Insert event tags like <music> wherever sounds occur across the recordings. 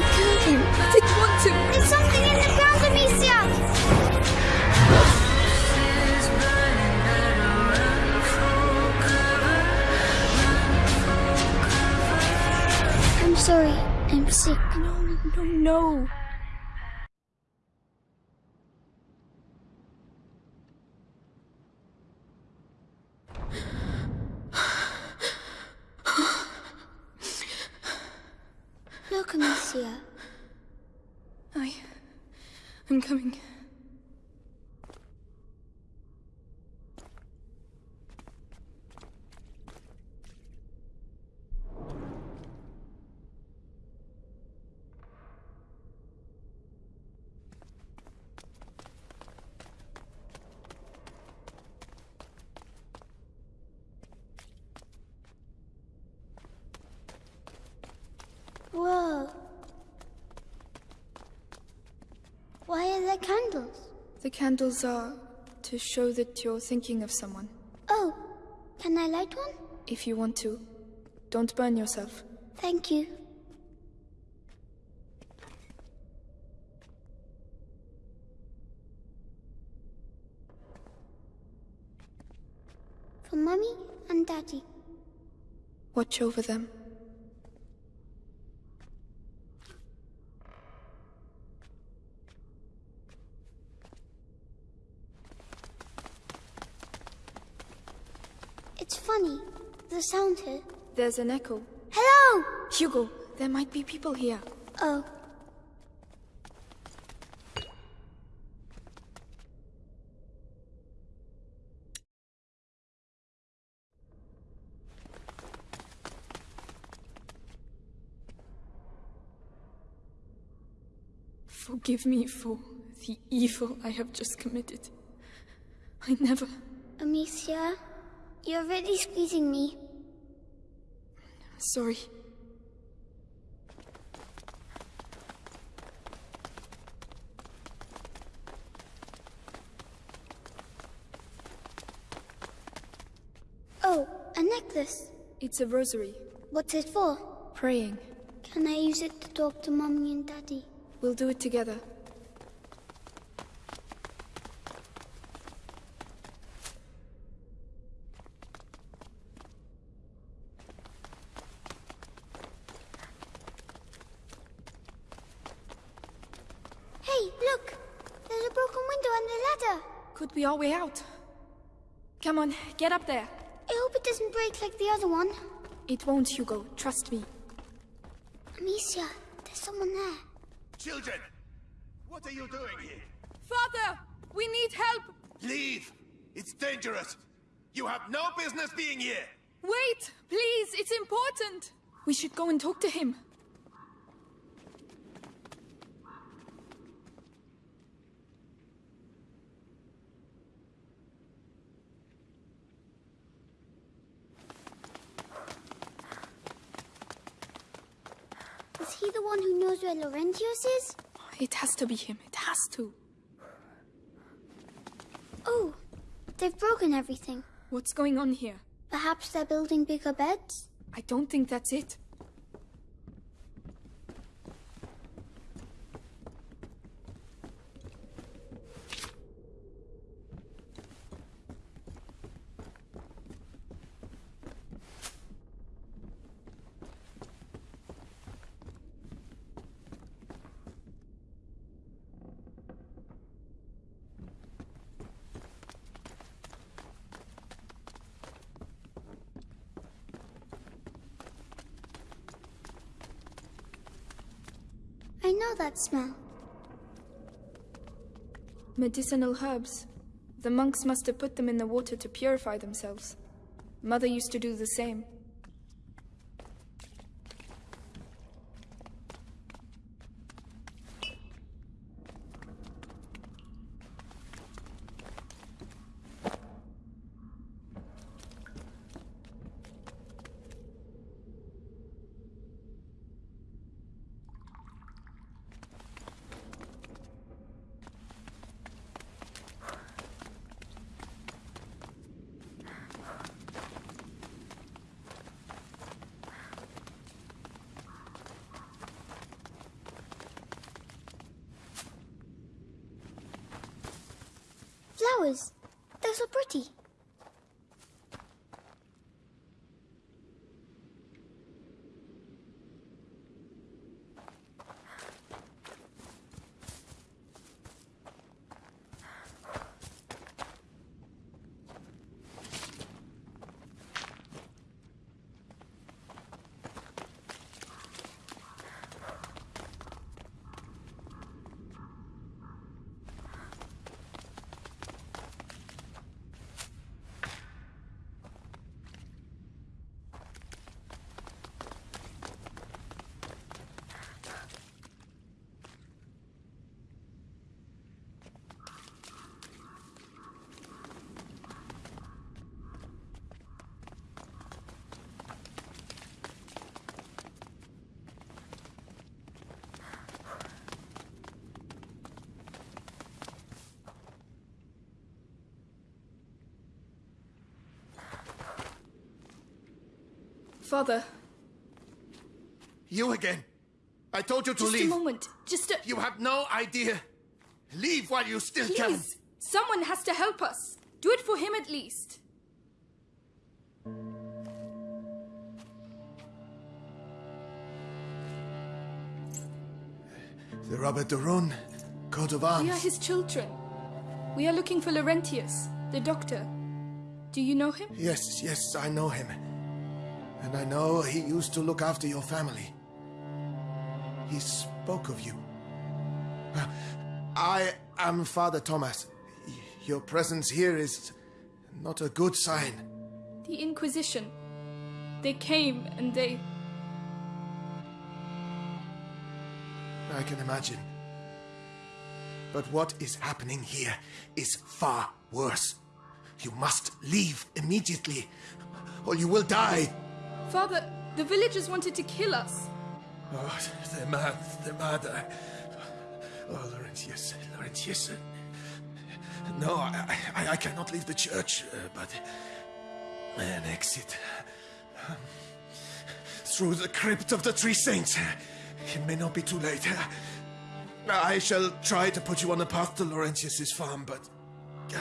Want to. There's something in the ground, Amicia! I'm sorry. I'm sick. No, no, no. Look, Amicia. I. I'm coming. Whoa. There candles? The candles are to show that you're thinking of someone. Oh, can I light one? If you want to. Don't burn yourself. Thank you. For Mummy and Daddy. Watch over them. It's funny, the sound here. There's an echo. Hello! Hugo, there might be people here. Oh, Forgive me for the evil I have just committed. I never. Amicia, you're really squeezing me. Sorry. Oh, a necklace. It's a rosary. What's it for? Praying. Can I use it to talk to Mommy and Daddy? We'll do it together. Hey, look! There's a broken window and a ladder. Could be our way out. Come on, get up there. I hope it doesn't break like the other one. It won't, Hugo. Trust me. Amicia, there's someone there. Children, what are you doing here? Father! We need help! Leave! It's dangerous! You have no business being here! Wait! Please, it's important! We should go and talk to him. Who knows where Laurentius is? Oh, it has to be him. It has to. Oh, they've broken everything. What's going on here? Perhaps they're building bigger beds? I don't think that's it. Know that smell. Medicinal herbs. The monks must have put them in the water to purify themselves. Mother used to do the same. Flowers. They're so pretty. Father, You again. I told you to just leave. a moment. Just a. You have no idea. Leave while you still can. Please! Someone has to help us. Do it for him at least. The Robert de Rune, coat of arms. We are his children. We are looking for Laurentius, the doctor. Do you know him? Yes, yes, I know him. And I know he used to look after your family. He spoke of you. I am Father Thomas. Your presence here is not a good sign. The Inquisition. They came and they. I can imagine. But what is happening here is far worse. You must leave immediately, or you will die. Father, the villagers wanted to kill us. Oh, they're mad. They're mad. I... Oh, Laurentius. Laurentius. No, I, I, I cannot leave the church, uh, but an exit um, through the crypt of the Three Saints. It may not be too late. I shall try to put you on the path to Laurentius's farm, but uh,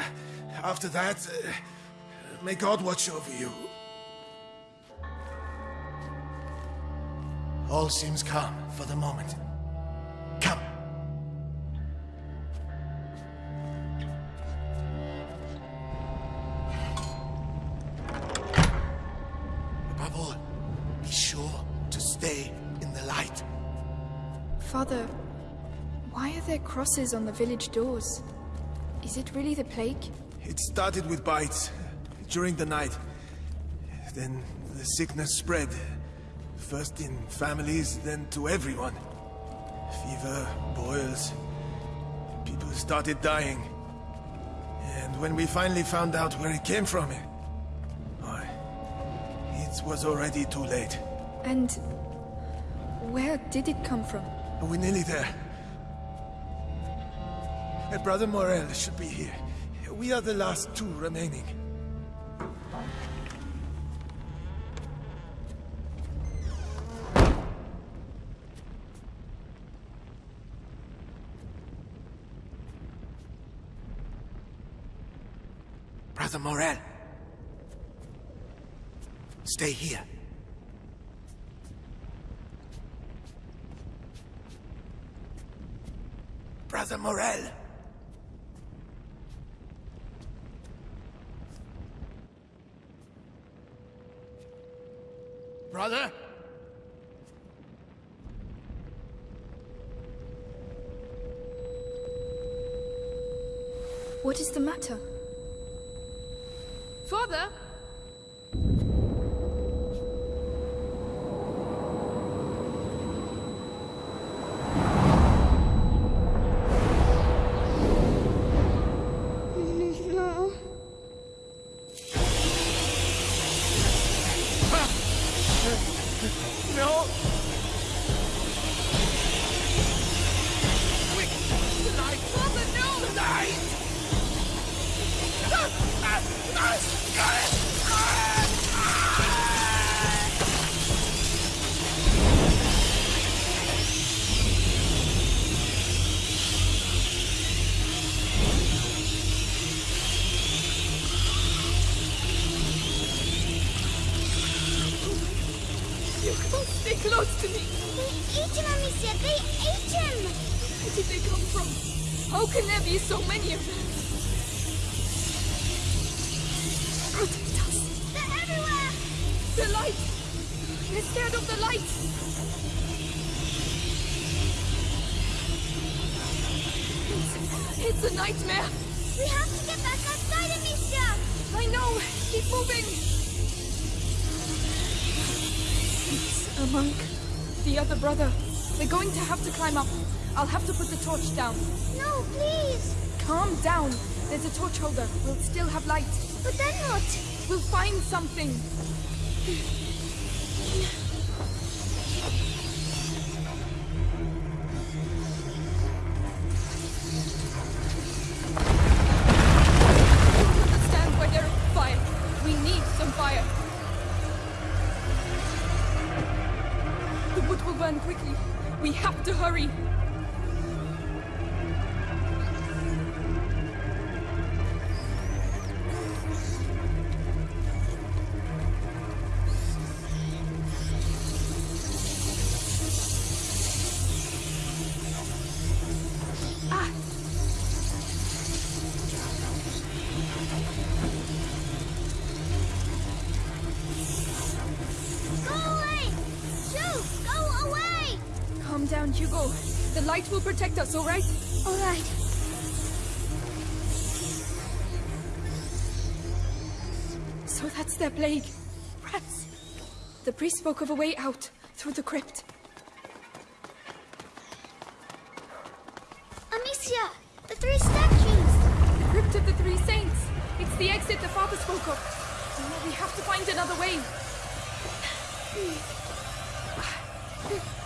after that, uh, may God watch over you. All seems calm for the moment. Come. Above all, be sure to stay in the light. Father, why are there crosses on the village doors? Is it really the plague? It started with bites during the night. Then the sickness spread. First in families, then to everyone. Fever, boils. People started dying. And when we finally found out where it came from, oh, it was already too late. And where did it come from? We're nearly there. Brother Morel should be here. We are the last two remaining. Brother Morel. Stay here. Brother Morel. Brother? What is the matter? Father? Moving! It's a monk. The other brother. We're going to have to climb up. I'll have to put the torch down. No, please! Calm down. There's a torch holder. We'll still have light. But then what? We'll find something. Will protect us, all right? All right. So that's their plague. Rats. The priest spoke of a way out, through the crypt. Amicia! The three statues! The crypt of the Three Saints. It's the exit the father spoke of. We have to find another way. <sighs> <sighs> <sighs>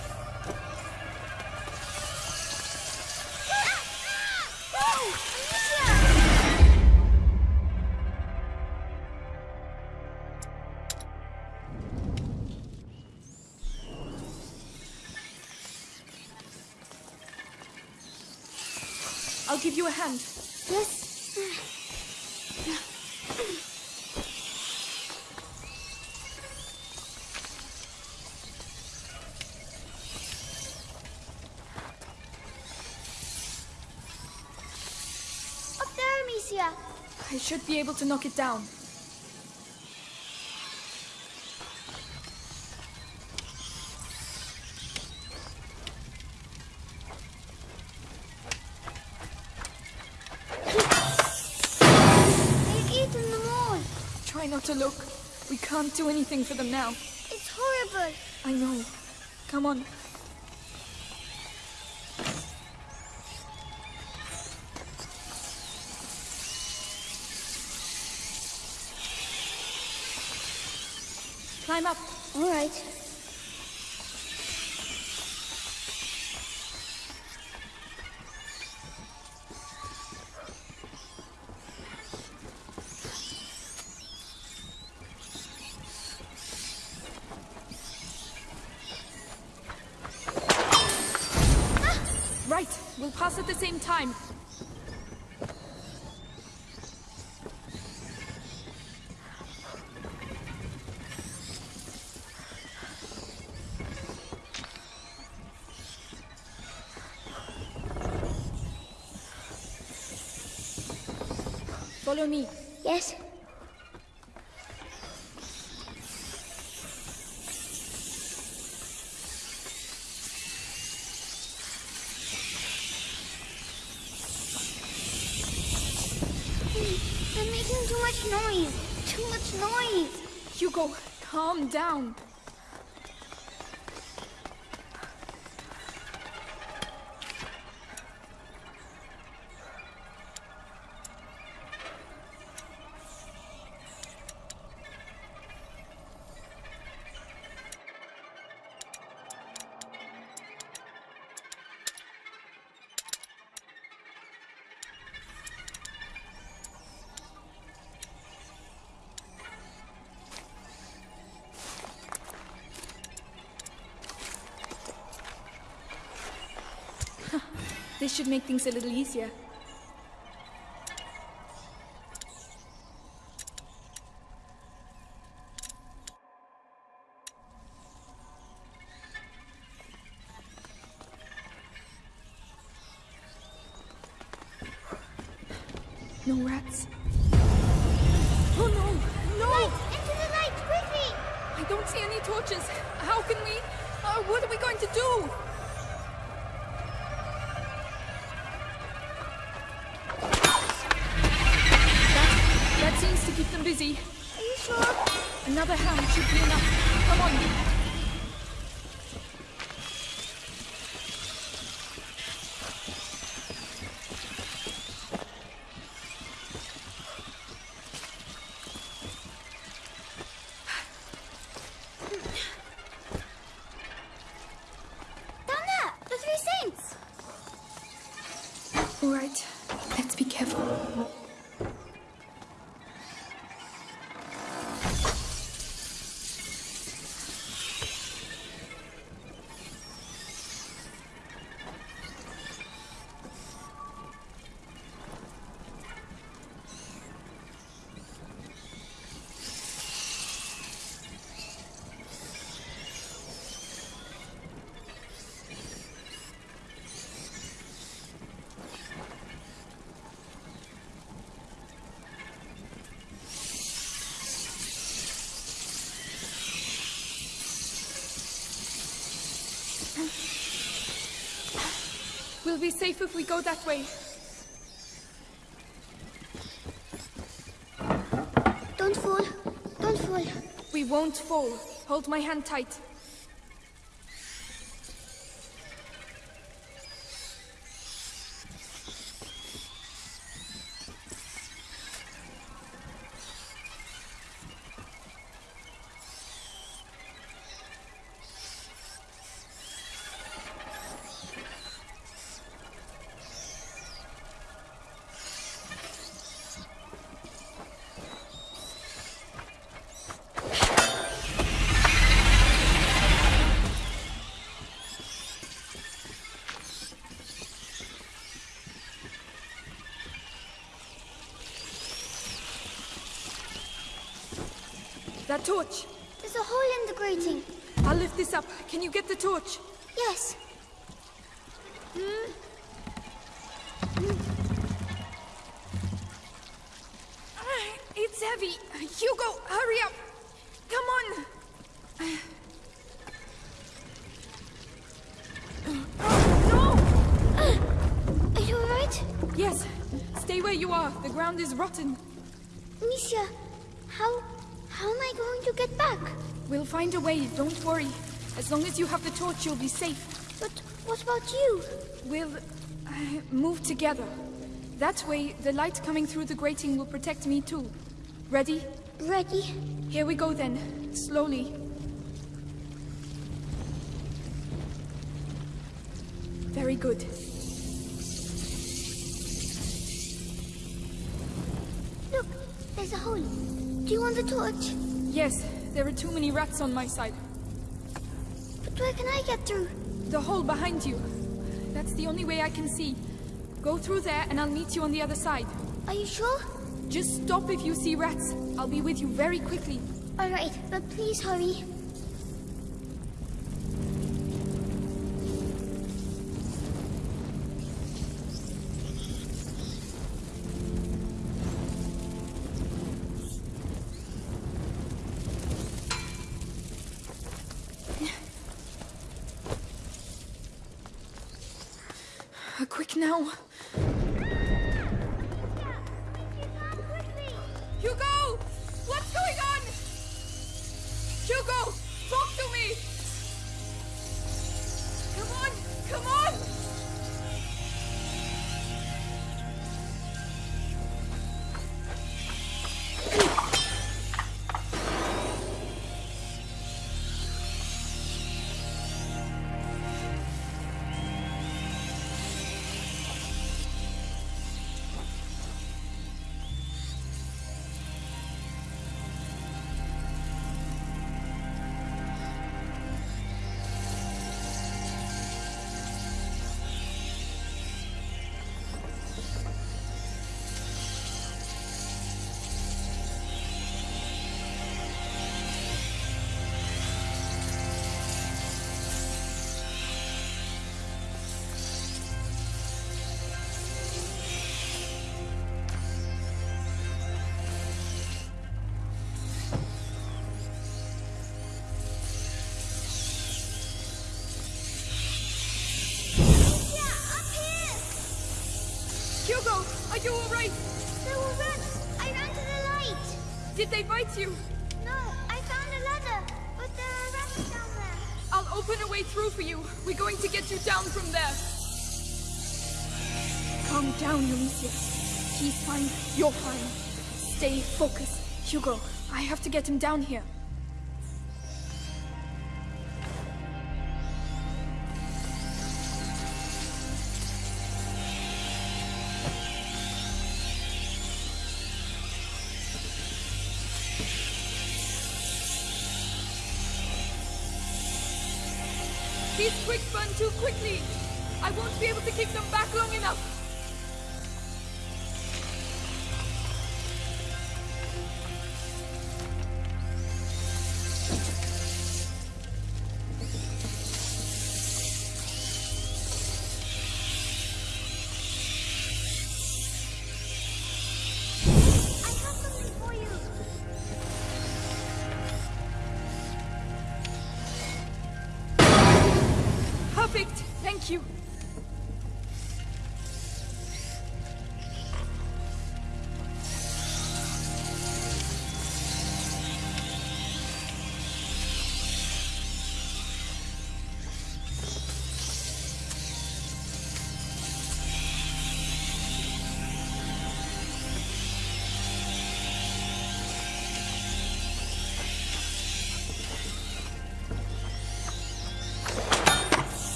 should be able to knock it down. They've eaten them all. Try not to look. We can't do anything for them now. It's horrible. I know. Come on. All right. Ah! Right. We'll pass at the same time. Follow me. Yes. They're making too much noise. Too much noise. Hugo, calm down. This should make things a little easier. No rats. Oh no! No! Light! Into the light! Quickly! I don't see any torches. How can we? Uh, what are we going to do? Busy. Are you sure? Another hand should be enough. Come on. Down there! The Three Saints! All right. Let's be careful. We'll be safe if we go that way. Don't fall. Don't fall. We won't fall. Hold my hand tight. That torch. There's a hole in the grating. I'll lift this up. Can you get the torch? Yes. Ah, It's heavy. Hugo, hurry up. Come on. Oh, Are you alright? Yes. Stay where you are. The ground is rotten. Misha, how... how am I going to get back? We'll find a way. Don't worry. As long as you have the torch, you'll be safe. But what about you? We'll uh, move together. That way, the light coming through the grating will protect me too. Ready? Ready? Here we go then. Slowly. Very good. Look, there's a hole. Do you want the torch? Yes, there are too many rats on my side. But where can I get through? The hole behind you. That's the only way I can see. Go through there and I'll meet you on the other side. Are you sure? Just stop if you see rats. I'll be with you very quickly. Alright, but please hurry. Uh, Are you alright? There were rats. I ran to the light. Did they bite you? No, I found a ladder, but there are rats down there. I'll open a way through for you. We're going to get you down from there. Calm down, Eunice. He's fine. You're fine. Stay focused. Hugo, I have to get him down here.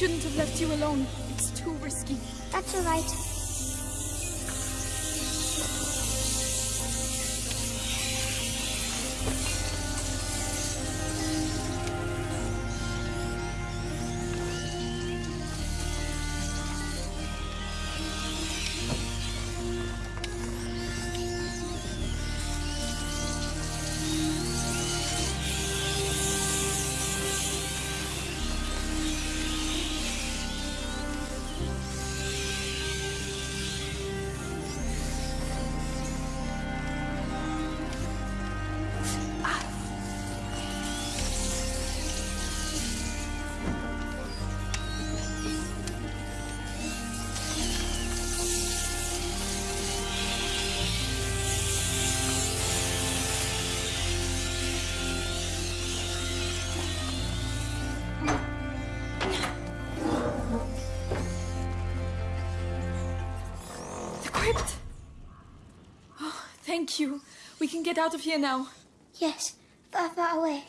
Shouldn't have left you alone. It's too risky. That's all right. Thank you. We can get out of here now. Yes, far, far away.